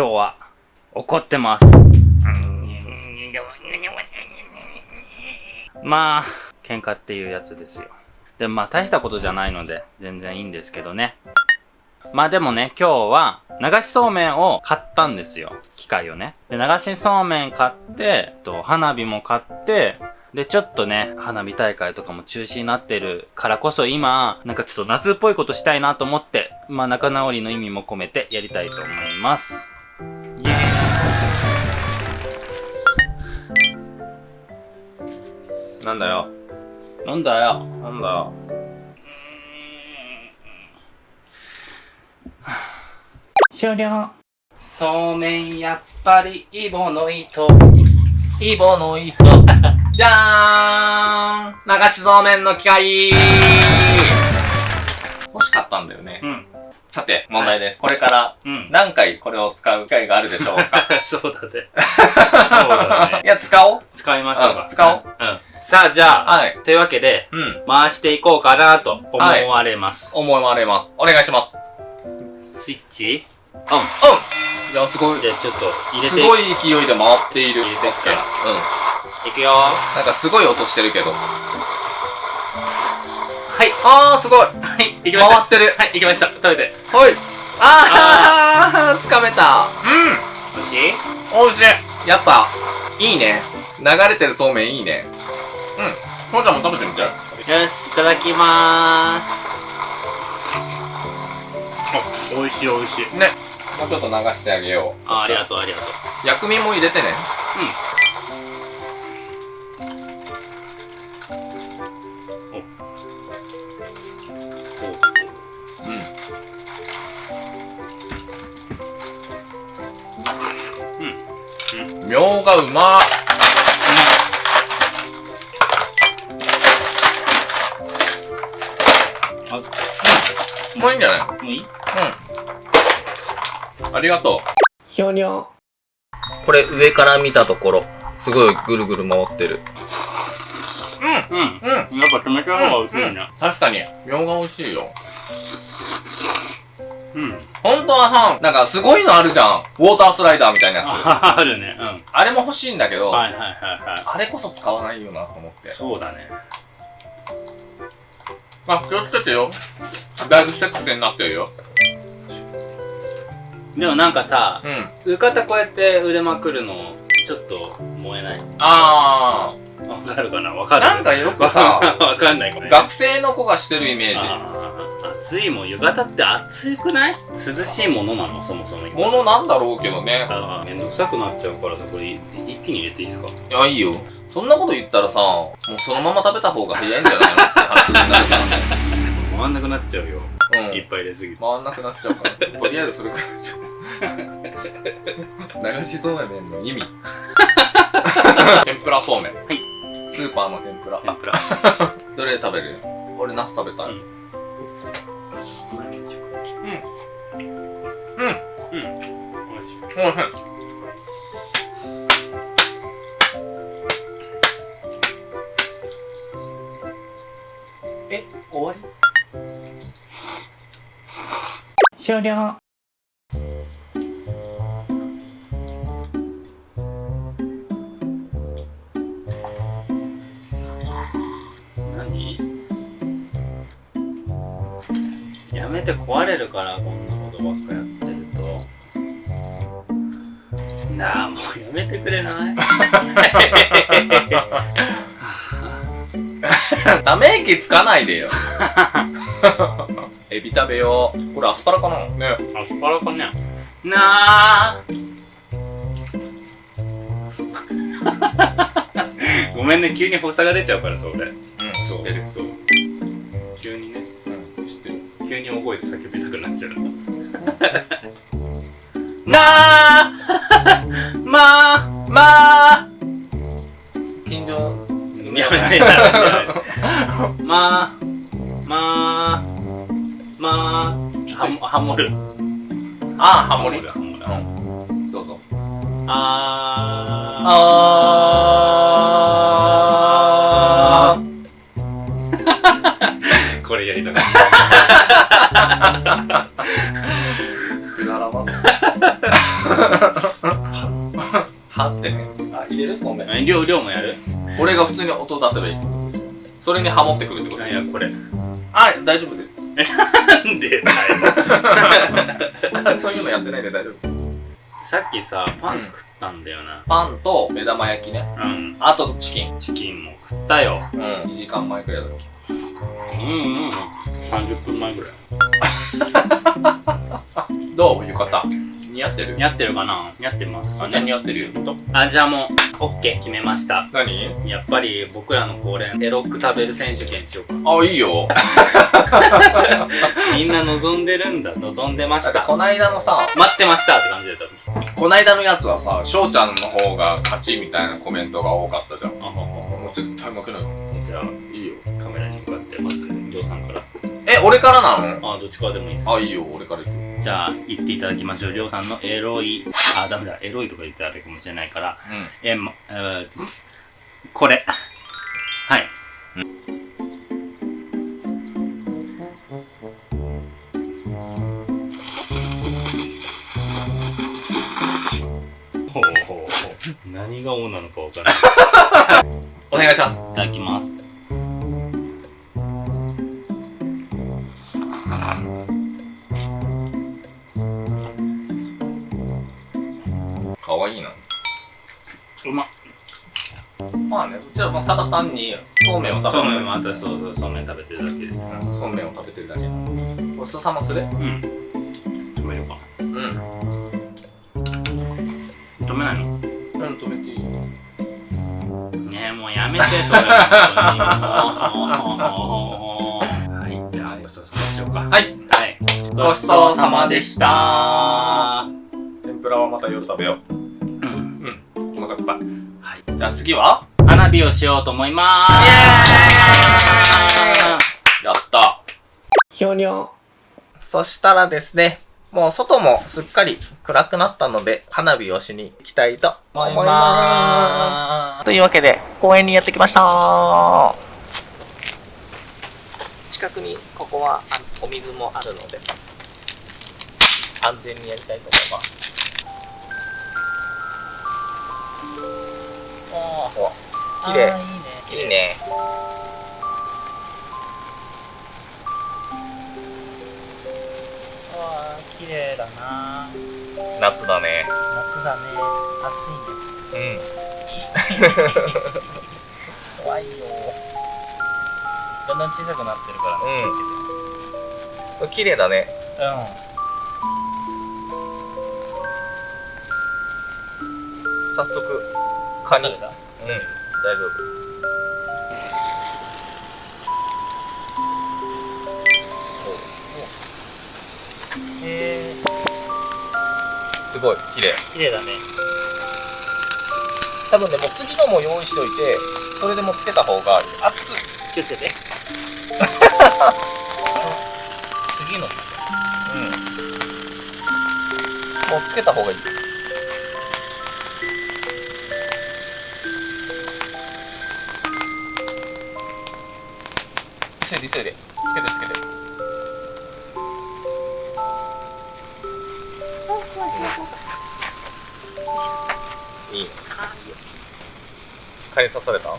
今日は怒ってます。まあ、喧嘩っていうやつですよ。でもまあ大したことじゃないので全然いいんですけどね。まあでもね、今日は流しそうめんを買ったんですよ。機械をね。で、流しそうめん買って、と花火も買って、で、ちょっとね、花火大会とかも中止になってるからこそ今、なんかちょっと夏っぽいことしたいなと思って、まあ仲直りの意味も込めてやりたいと思います。なんだよ。なんだよ。なんだよ。終了。そうめんやっぱりイボの糸。イボの糸。じゃーん流しそうめんの機械欲しかったんだよね。うん。さて、問題です。これからうん。何回これを使う機会があるでしょうか？そうだね。そうだね い。や、使おう。使いましょうか。うん使おう。うん。さあ、じゃあ、はい。というわけで、うん。回していこうかなと思われます。思われます。お願いします。スイッチ？うん。うん。いや、すごい。じゃあちょっと入れてすごい勢いで回っている。入れてっけうん。いくよなんかすごい音してるけど。はい。あー、すごい。はい、いきました。回ってる。はい、いきました。食べて。はい。あー、つかめた。美味しい？うん。美味しい。やっぱ、いいね。流れてるそうめんいいね。うん。ほんちゃんも食べてみて。よし、いただきまーす。あ、美味しい美味しい。ね。もうちょっと流してあげよう。あ、ありがとうありがとう。薬味も入れてね。うん。うん。みょうがうまっ。もういいんじゃない？もういい？うん。ありがとひょにょ。う。これ上から見たところ、すごいぐるぐる回ってる。うん。うん。うん。やっぱ冷たい方が美味しいね。確かに、みょうが美味しいよ。うん。本当はさ、なんかすごいのあるじゃん。ウォータースライダーみたいなやつ。あ あるね。うん。あれも欲しいんだけど、はいはいはいはあれこそ使わないよなと思っい。て。そうだね。あ、気をつけてよ。だいぶセックスになってるよ。でもなんかさ、うん。浴衣こうやって腕まくるの、ちょっと燃えない？あわかるかな？わー。かる？なんかよくさ、わかんないこれ。学生の子がしてるイメージ。暑いもん浴衣って暑くない涼しいものなのそもそもものなんだろうけどね。あーめんどくさくなっちゃうからさこれ一気に入れていいですかいや、いいよ。そんなこと言ったらさ、もうそのまま食べた方が早いんじゃないのって話になるか回んなくなっちゃうよ、ら。うん。いっぱい入れすぎて回んなくなっちゃうから。とりあえずそれくらい。流しそうめんの意味。天ぷらそうめん。はいスーパーの天ぷら。天ぷら どれ食べる？俺ナス食べたい。うんうん。うん美味しいおいしい。え、終わり？終了。何？やめて壊れるからこんなことばっかやってるとなあもうやめてくれない？ため息つかないでよ。エビ食べよう。これアスパラかな？ね。アスパラかね。なあ。ごめんね急に発作が出ちゃうからそう俺。うん、知ってる。そう。急にね。うん、知ってる。急に大声で叫びたくなっちゃう。なあ。まあまあ。近所、やめてやめてやめて。まあまあまあはもハモるああ、ハモリ。ハモるうん。どうぞ。ああー これやりたかったー。くだらな。はってね。あ、入れる？そうめん。え量、量もやる？俺が普通に音出せばいい。それにハモってくるってこと？いや、これ。あ、大丈夫。なんで。そういうのやってないんで大丈夫です。さっきさ、パン食ったんだよな。パンと目玉焼きね。うん。あとチキン。チキンも食ったよ。うん。2時間前くらいだろ。うんうん。30分前ぐらい。どう？浴衣。似合ってる？似合ってるかな？似合ってますか？あ、じゃあ似ね合ってるよ。あ、じゃあもう、オッケー、決めました。何？やっぱり僕らの恒例、エロック食べる選手権しようか。あ、いいよ。みんな望んでるんだ。望んでました。こないだのさ、待ってましたって感じだった。こないだのやつはさ、翔ちゃんの方が勝ちみたいなコメントが多かったじゃん。あもう絶対負けない。じゃあ、いいよ。カメラに向かってまず、りょうさんから。え、俺からなの？あ、どっちからでもいいです。あ、いいよ。俺から行く。じゃあ、言っていただきましょう。りょうさんのエロい、あ、ダメだ。エロいとか言ったらあれかもしれないから、え、ま、えー、これ。はい。ほうほうほう。何が王なのかわからない。お願いします。いただきます。まあね、うちはもうただ単にそうめんを食べてる。そうめんもあたそうそう、そうめん食べてるだけです。そうめんを食べてるだけ。ごちそうさまするうん。止めようか。うん。止めないの？うん、止めていいねえ、もうやめて、それ。本当にもうはい、じゃあ、ごちそうさまでしょうか。はい。はい。ごちそうさまでした。天ぷらはまた夜食べよう。うん。うん。お腹いっぱい。はい。じゃあ次は？花火をしようと思いまーす。やった。ひょにょ。そしたらですね、もう外もすっかり暗くなったので、花火をしに行きたいと思います。というわけで、公園にやってきました近くにここはあお水もあるので、安全にやりたいと思います。ああ、綺麗。いいね。わあ、綺麗だな夏だね。夏だね。暑いね。うん。怖いよ。だんだん小さくなってるからね。うん。綺麗だね。早速、カニ。うん、大丈夫。うん。へえすごい、綺麗。綺麗だね。多分ね、もう次のも用意しておいて、それでもうつけた方が、熱い。気をつけて。次の。うん。もうつけた方がいい。急いで急いで。つけてつけて。いいね。蚊に刺された？うん。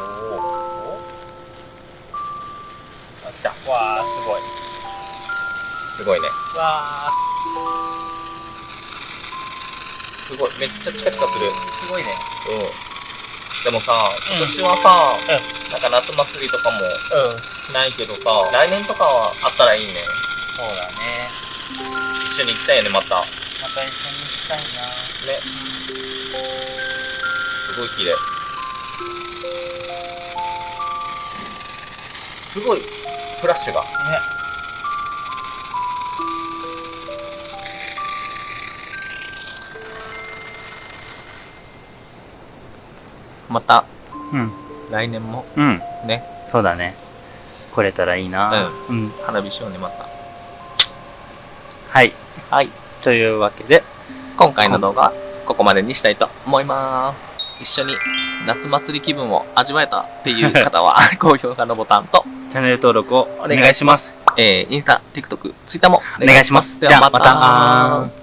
おお。あ、来た。わあ、すごい。すごいね。わあ、すごい。めっちゃチカチカする。すごいね。うん。でもさ、うん今年はさ、うなんか夏祭りとかもうん。ないけどさ、来年とかはあったらいいね。そうだね。一緒に行きたいよね、また。ね。また一緒に行きたいな。すごい綺麗。すごい、フラッシュが。ね。また、うん。来年もうん。ね、そうだね。来れたらいいな。うん。花火しようね、また。はい。はい。というわけで、今回の動画はここまでにしたいと思います。一緒に夏祭り気分を味わえたっていう方は、高評価のボタンとチャンネル登録をお願いします。えー、インスタ、TikTok、Twitter もお願いします。じゃあ、また。